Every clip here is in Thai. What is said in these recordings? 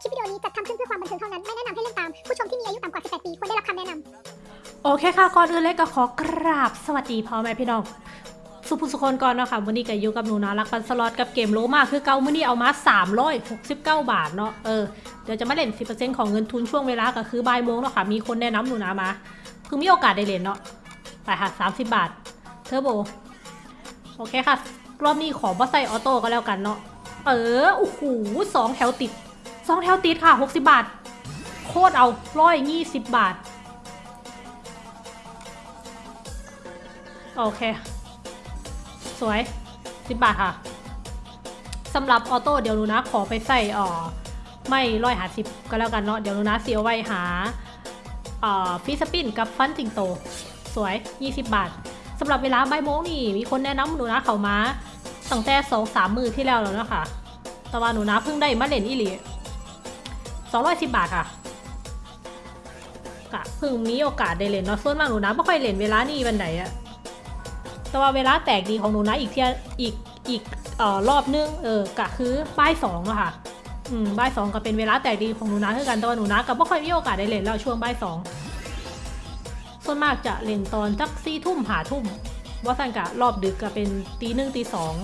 คลิปวิดีโอนี้จัดทำขึ้นเพื่อความบันเทิงเท่านั้น ไม่แนะนำให้เล่นตาม ผู้ชมที่มีอายุต่ำกว่า 18 ปีควรได้รับคำแนะนำโอเคค่ะ ก่อนอื่นเลยก็ขอกราบสวัสดีพ่อแม่พี่น้อง สุภุสุคนก่อนเนาะค่ะวันนี้ก็อยู่กับหนูนารักปันสล็อตกับเกมโลมาคือเกามื่อนี้เอามา 369 บาทเนาะ เออ เดี๋ยวจะมาเล่น 10%ของเงินทุนช่วงเวลาก็คือบ่ายโมงเนาะค่ะ มีคนแนะนำหนูนามา เพิ่งมีโอกาสได้เล่นเนาะ ไปค่ะ30 บาท เทอร์โบ โอเคค่ะ รอบนี้ขอบ่ใส่ auto ก็แล้วกันเนาะ เออ โอ้โหสองแถวติด สองแถวติดค่ะ 60 บาท โคตรเอาร้อยยี่สิบบาท โอเค สวย 10 บาทค่ะสำหรับ auto เดี๋ยวหนูนะขอไปใส่อ่อไม้ร้อยห้าสิบก็แล้วกันเนาะเดี๋ยวหนูนะเสียไว้หาอ่อ free spin กับฟันสิงโต สวย 20 บาทสำหรับเวลาใบโมงนี่มีคนแนะนำหนูนะเขามาตั้งแต่สองสามมือที่แล้วแล้วนะคะแต่ว่าหนูนะเพิ่งได้มาเล่นอีหลี 210 บาทค่ะกะเพิ่งมีโอกาสได้เล่นเนาะส่วนมากหนูนะไม่ค่อยเล่นเวลานี้วันไหนอะแต่ว่าเวลาแตกดีของหนูนะอีกเที่ยอีกอีกเอ่อรอบนึงเออกะคือบ่ายสองอะค่ะอืมบ่ายสองก็เป็นเวลาแตกดีของหนูนะคือกันแต่ว่าหนูนะก็ไม่ค่อยมีโอกาสได้เล่นแล้วช่วงบ่ายสองส่วนมากจะเล่นตอนจักซี่ทุ่มหาทุ่มว่าสั่นกะรอบดึกก็เป็นตีหนึ่งตีสอง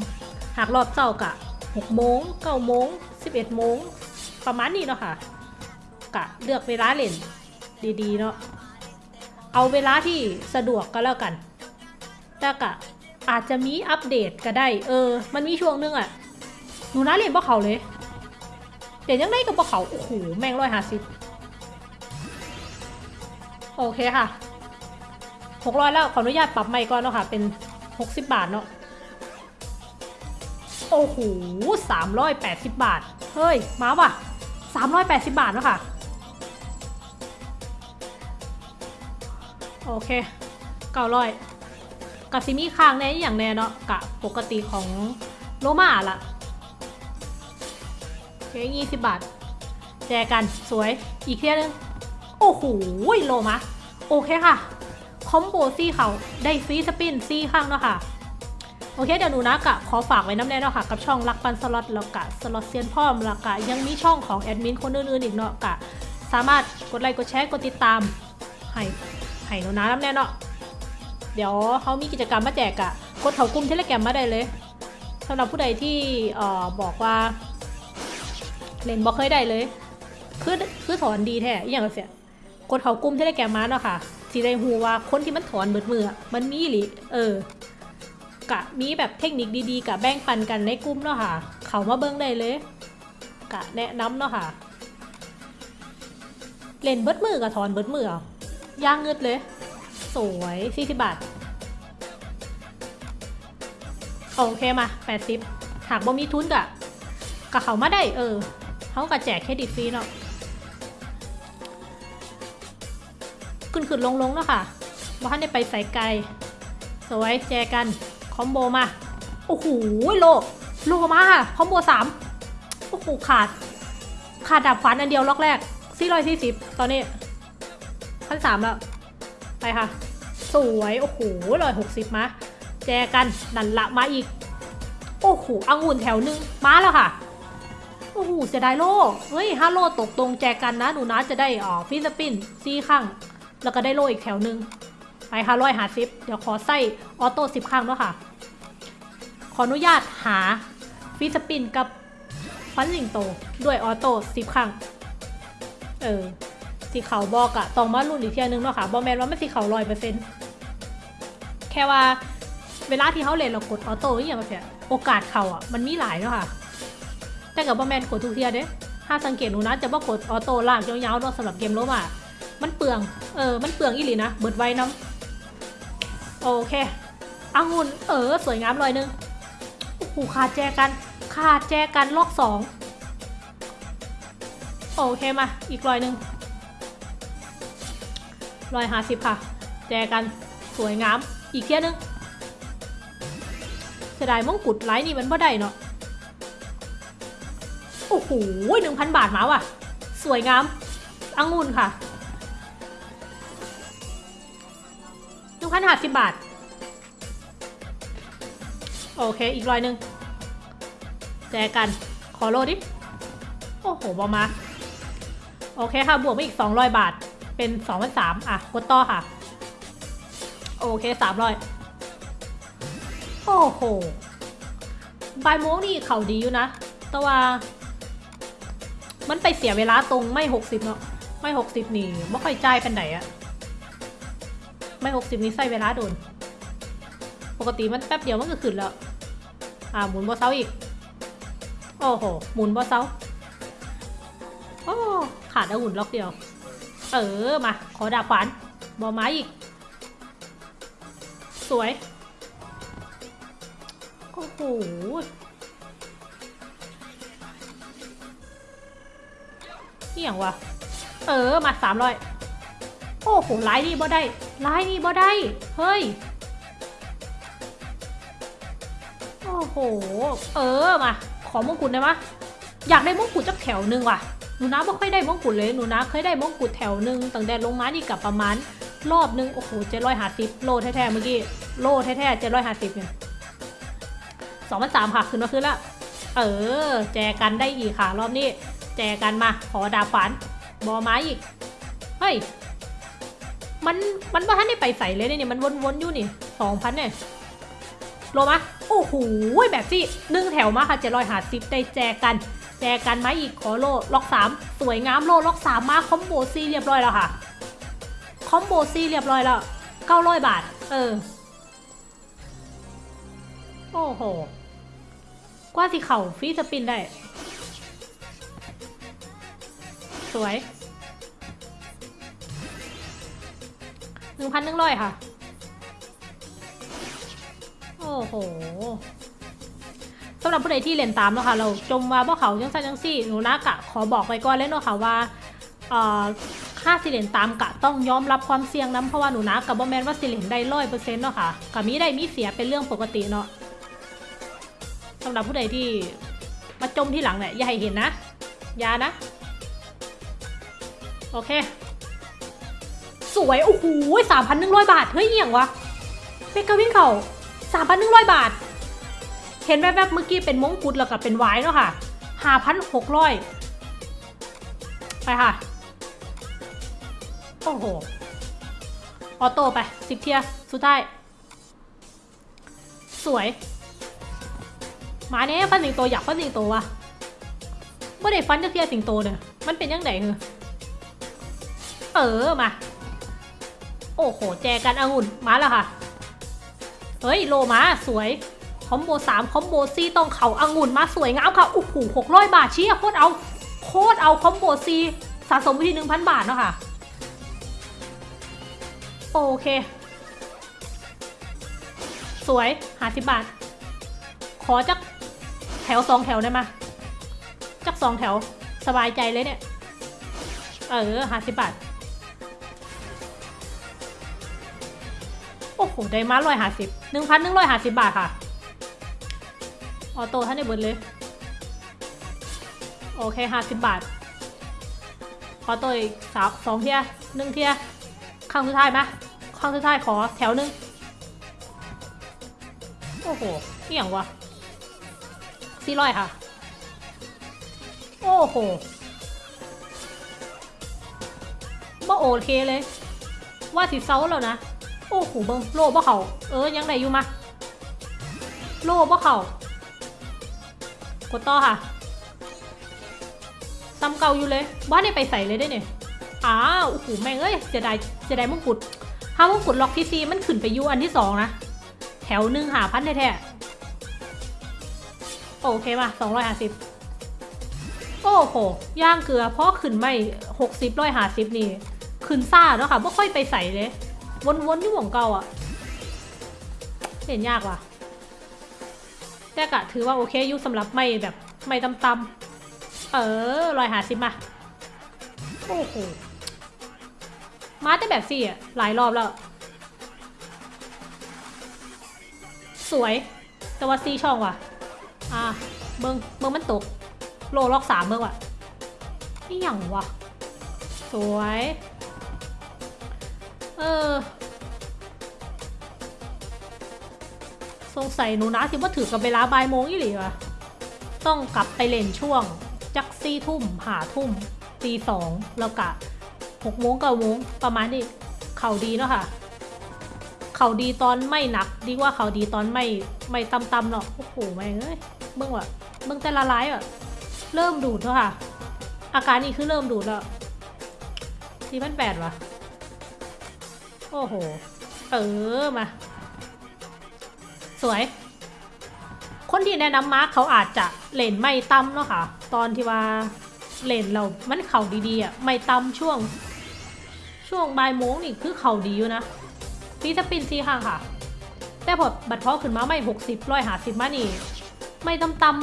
หากรอบเจ้ากะหกโมงเก้าโมงสิบเอ็ดโมงประมาณนี้เนาะค่ะ กะเลือกเวลาเล่นดีๆเนาะเอาเวลาที่สะดวกก็แล้วกันแต่กะอาจจะมีอัปเดตก็ได้ เออ มันมีช่วงนึงอะหนูน่าเรียนบ่เขาเลยเดี๋ยวยังได้กับบ่เขาโอ้โหแม่งร้อยห้าสิบโอเคค่ะหกร้อยแล้ว ขออนุญาตปรับใหม่ก่อนเนาะค่ะ เป็นหกสิบบาทเนาะโอ้โหสามร้อยแปดสิบบาท เฮ้ย มาว่ะสามร้อยแปดสิบบาทเนาะค่ะ โอเคเก้าร้อยกับซิมีค้างแน่อย่างแน่เนาะกะปกติของโลมาละโอเคยี่สิบบาท แจกันสวยอีกเที่ยนึง โอ้โหโลมาโอเคค่ะ combo ซี่เขาได้ free spin ซี่ข้างเนาะค่ะโอเคเดี๋ยวหนูนะกะขอฝากไว้น้ำแน่เนาะค่ะ กับช่องรักปันสล็อตแล้วกะสล็อตเซียนพ่อมแล้วกะยังมีช่องของแอดมินคนอื่นๆอีกเนาะกะสามารถกดไลค์กดแชร์กดติดตามให้ ให้หนูน้ำแน่เนาะเดี๋ยวเขามีกิจกรรมมาแจกอะกดเขากลุ่มเทเลแกรมมาได้เลยสำหรับผู้ใดที่เอ่อบอกว่า เล่นบอกเคยได้เลยคือคือถอนดีแท้อย่างเสียกดเขากลุ่มเทเลแกรมมาเนาะค่ะสีได้หูว่าคนที่มันถอนเบิดมืออมันมีหรือเออกะมีแบบเทคนิคดีๆกะแบ่งปันกันในกลุ่มเนาะค่ะ เขามาเบิ้งได้เลย กะแนะนำเนาะค่ะ เล่นเบิดมือกับถอนเบิดมือเอ ย่างเงืดเลย สวย40บาท โอเคมา80หากบ่มีทุนกะกะเขามาได้เออเขากะแจกเครดิตฟรีเนาะขึ้นขึ้นลงลงเนาะค่ะว่าท่านได้ไปใส่ไกล สวยแจกัน คอมโบมา โอ้โหโลโลมาค่ะ คอมโบสามโอ้โหขาด ขาดดับฝันอันเดียวล็อกแรก440ตอนนี้ พันสามแล้ว ไปค่ะ สวย โอ้โหร้อยหกสิบมา แจกันดันละมาอีก โอ้โหองุ่นแถวหนึ่งมาแล้วค่ะ โอ้โหเสียดายโลเฮ้ยห้าโลตกตรงแจกันนะหนูนะจะได้อ๋อ free spin ซีข้างแล้วก็ได้โลอีกแถวหนึ่งไปค่ะร้อยห้าสิบเดี๋ยวขอใส่ auto สิบข้างด้วยค่ะ ขออนุญาตหาฟิสปินกับฟันสิงโต ด้วยออโต้สิบข้าง เออ สีเขาบอกอะต้องมารุ่นอีกเทียนึงเนาะค่ะบอแมนว่าไม่สีเขาร้อยเปอร์เซ็นต์แค่ว่าเวลาที่เขาเล่นเรากดออโต้อหย่างเงี้ยโอกาสเขาอะมันมีหลายเนาะค่ะ แต่กับบอแมนกดทุกเทียเด้ถ้าสังเกตหนูนะจะว่ากดออโต้ลากยาวๆเนาะสำหรับเกมโลมามันเปลือง เออ มันเปลืองอีหลีนะ เบิดไว้น้ำโอเคองุ่นเออ สวยงามลอยนึงโอ้โหขาดแจกันขาดแจกันลอกสองโอเคมา อีกรอยหนึ่ง ร้อยห้าสิบค่ะ แจกันสวยงาม อีกเที่ยนึงเสียดายมงกุฎไลท์นี่มันบ่ได้เนาะ โอ้โหหนึ่งพันบาทมาว่ะ สวยงามองุ่นค่ะหนึ่งพันห้าสิบบาท โอเค อีกร้อยหนึ่งแจกัน ขอโลดิ โอ้โหบอมา โอเคค่ะ บวกไปอีก 200 บาท เป็น2 3 0 0อะกดต่อค่ะ โอเค300โอ้โหบายโมงนี่เขาดีอยู่นะ แต่ว่า มันไปเสียเวลาตรงไม่60เนาะไม่60นี่ไม่ค่อยจ่ายเป็นไหนอะไม่60นี่ใส่เวลาโดน ปกติมันแป๊บเดียวมันก็ขึ้นแล้ว อ่าหมุนบอเซาอีก โอ้โห หมุนบอเซาโอ้ขาดอาหุ่นล็อกเดียว เออ มา ขอดาบขวานบอไม้อีก สวย โอ้โหนี่อย่างวะ เออ มาสามร้อยโอ้โหไลน์นี่บ่ได้ไลน์นี่บ่ได้ เฮ้ย โอ้โห เออ มา ขอมงกุฎได้ไหมอยากได้มงกุฎจักแถวหนึ่งว่ะ หนูนะไม่ค่อยได้มงกุฎเลยหนูนะเคยได้มงกุฎแถวหนึ่งตั้งแต่ลงมานี่กับประมาณรอบหนึ่งโอ้โหเจ็ดร้อยห้าสิบโลแท้ๆเมื่อกี้โลแท้ๆเจ็ดร้อยห้าสิบเนี่ยสองพันสามค่ะขึ้นมาขึ้นละเออ แจกันได้อีกค่ะ รอบนี้ แจกันมา ขอดาบฝันบอไม้อีก เฮ้ย มันมันว่าท่านได้ไปใส่เลยเนี่ยมันวนๆอยู่นี่สองพันเนี่ยโลมาโอ้โหแบบที่หนึ่งแถวมาค่ะเจ็ดร้อยห้าสิบได้แจกัน แจกันไหมอีกขอโลล็อกสามสวยงามโลล็อกสามมาคอมโบซีเรียบร้อยแล้วค่ะคอมโบซีเรียบร้อยแล้วเก้าร้อยบาท เออ โอ้โห กว่าสิเข่าฟรีสปินได้ สวยหนึ่งพันหนึ่งร้อยค่ะ โอ้โหำหรับผู้ใดที่เล่นตามเนาะค่ะเราจมว่าพวกเขาจังซันจังซี่หนูนะกะขอบอกไว้ก่อนเลยเนาะค่ะว่าค่าสิเลนตามกะต้องยอมรับความเสี่ยงนะเพราะว่าหนูนะกับบอแมนว่าสิเลนได้ร้อยเปอร์เซ็นต์เนาะค่ะกับมีได้มีเสียเป็นเรื่องปกติเนาะสำหรับผู้ใดที่มาจมที่หลังเนี่ยอย่าให้เห็นนะอย่านะ โอเค สวย โอ้โหสามพันหนึ่งร้อยบาท เฮ้ยเอียงวะเมกาวิ่งเขาสามพันหนึ่งร้อยบาท เห็นแวบๆเมื่อกี้เป็นมงกุฎแล้วกับเป็นไว้เนาะค่ะห้าพันหกร้อยไปค่ะ โอ้โห ออโต้ไปสิบเทียสุดท้าย สวย มาเนี้ยฟันสิงโตอยากฟันสิงโตวะไม่ได้ฟันจะเทียสิงโตเนี่ยมันเป็นยังไงเหรอเออมา โอ้โห แจกันองุ่นมาแล้วค่ะ เฮ้ย โลมาสวย คอมโบสามคอมโบซีต้องเขาองุ่นมาสวยงามค่ะโอ้โหหกร้อยบาทเชี่ยโคตรเอาโคตรเอาคอมโบซีสะสมไปที่หนึ่งพันบาทเนาะค่ะ โอเค สวยหาสิบบาท ขอจักแถวสองแถวได้ไหมจักสองแถวสบายใจเลยเนี่ย เออหาสิบบาท โอ้โห ได้มาร้อยห้าสิบหนึ่งพันหนึ่งร้อยห้าสิบบาทค่ะ auto ท่านได้เบิดเลย โอเคห้าสิบบาท auto อีกสามสองเทียหนึ่งเทียครั้งสุดท้ายไหมครั้งสุดท้ายขอแถวหนึ่งโอ้โหเอี่ยงวะสี่ร้อยค่ะ โอ้โหบ่โอเคเลย ว่าสิเซาแล้วนะ โอ้โหเบิ้งโลบ่เขาเออยังได้อยู่มาโลบ่เขา กดต่อค่ะซ้ำเก่าอยู่เลยว่าได้ไปใส่เลยได้เนี่ยอ้าวโอ้โหแม่งเอ้ยเสียดายเสียดายมงกุฎถ้ามงกุฎล็อกที่ซีมันขึ้นไปยูอันที่สองนะแถวหนึ่งหาพันแท้ๆโอเคมาสองร้อยห้าสิบโอ้โหย่างเกลือเพราะขึ้นไม่หกสิบร้อยห้าสิบนี่ขึ้นซ่าเนาะค่ะไม่ค่อยไปใส่เลย วนๆอยู่หม่องเก่าอะเห็นยากว่ะ แต่กะถือว่าโอเคอยุสำหรับไม่แบบไม่ตำๆเออรอยหาสิมาโอ้โหมาแต่แบบสี่อะหลายรอบแล้ว สวย แต่ว่าซีช่องว่ะ อะเบิงเบิงมันตก โลล็อกสามเบิงว่ะนี่อย่างวะ สวย เออ สงสัยหนูนะสิว่าถือกับเวลาบ่ายโมงอีหลีวะต้องกลับไปเล่นช่วง จักซี่ทุ่มหาทุ่มตีสองแล้วกะหกโมงเก้าโมงประมาณนี้เข่าดีเนาะค่ะ เข่าดีตอนไม่หนัก ดีกว่าเข่าดีตอนไม่ไม่ตำตำๆเนาะโอ้โหแม่งเอ้ยเบิ่งว่ะเบิ่งแต่ละลายอะเริ่มดูดแล้วค่ะ อาการนี้คือเริ่มดูดแล้วสี่พันแปดว่ะโอ้โห เออมา วย คนที่แนะนำมาร์คเขาอาจจะเล่นไม่ต่ำเนาะค่ะ ตอนที่ว่าเล่นเรา มันเข่าดีๆอะ ไม่ต่ำช่วง ช่วงบ่ายโมงนี่คือเข่าดีอยู่นะปีสปินซีข้างค่ะ แต่พอบัตรพอขึ้นมาไม่หกสิบร้อยหาสิบมานี่ ไม่ต่ำตำ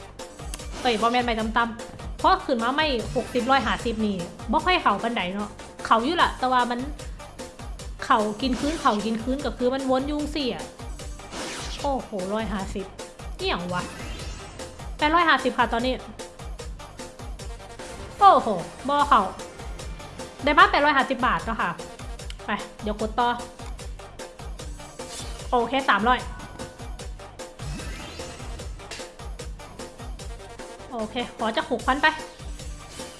ๆเอ้ยบอแมนไม่ต่ำตำๆเพราะขึ้นมาไม่หกสิบร้อยหาสิบนี่บ่ค่อยเข่าปันไดเนาะ เข่าอยู่ละแต่ว่ามันเข่ากินคืนเข่ากินคืนก็คือมันวนยุงสี่อะ โอ้โหร้อยห้าสิบเนี่อย่างวะแปดร้อยห้าสิบค่ะตอนนี้ โอ้โหบอเขาได้มาแปดร้อยห้าสิบบาทแล้วค่ะ ไป เดี๋ยวกดต่อ โอเคสามร้อยโอเค ขอจะหกพันไป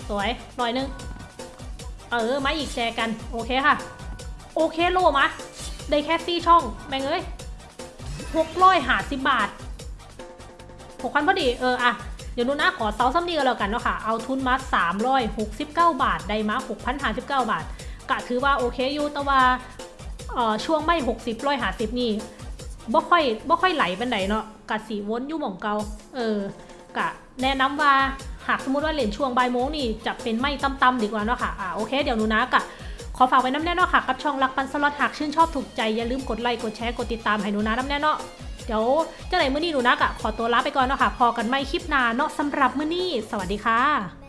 สวยร้อยหนึ่งเออมาอีกแชร์กัน โอเคค่ะ โอเคโลมา ได้แค่ซี่ช่อง แม่งเอ้ย หกร้อยห้าสิบบาทหกพันพอดีเอออะเดี๋ยวหนูนะขอเซาซัมนี่กันแล้วกันเนาะค่ะ เอาทุนมาสามร้อยหกสิบเก้าบาท ได้มาหกพันห้าสิบเก้าบาทกะถือว่าโอเคอยู่แต่ว่าช่วงไม้หกสิบร้อยห้าสิบนี่บ่ค่อยบ่ค่อยไหลเป็นไหนเนาะกะสีวนอยู่หม่องเกาเออกะแนะนำว่าหากสมมติว่าเล่นช่วงบ่ายโมงนี่จะเป็นไม้ต่ำๆดีกว่าเนาะค่ะอ่าโอเคเดี๋ยวหนูนะกะ ขอฝากไว้น้ำแน่นอค่ะกับช่องรักปันสล็อตหากชื่นชอบถูกใจอย่าลืมกดไลค์กดแชร์กดติดตามให้หนูนะน้ำแน่นอเดี๋ยวเจ้าไหนมื้อนี้หนูนะกะขอตัวลาไปก่อนเนาะค่ะพอกันไม่คลิปหน้าเนาะสำหรับมื้อนี้ สวัสดีค่ะ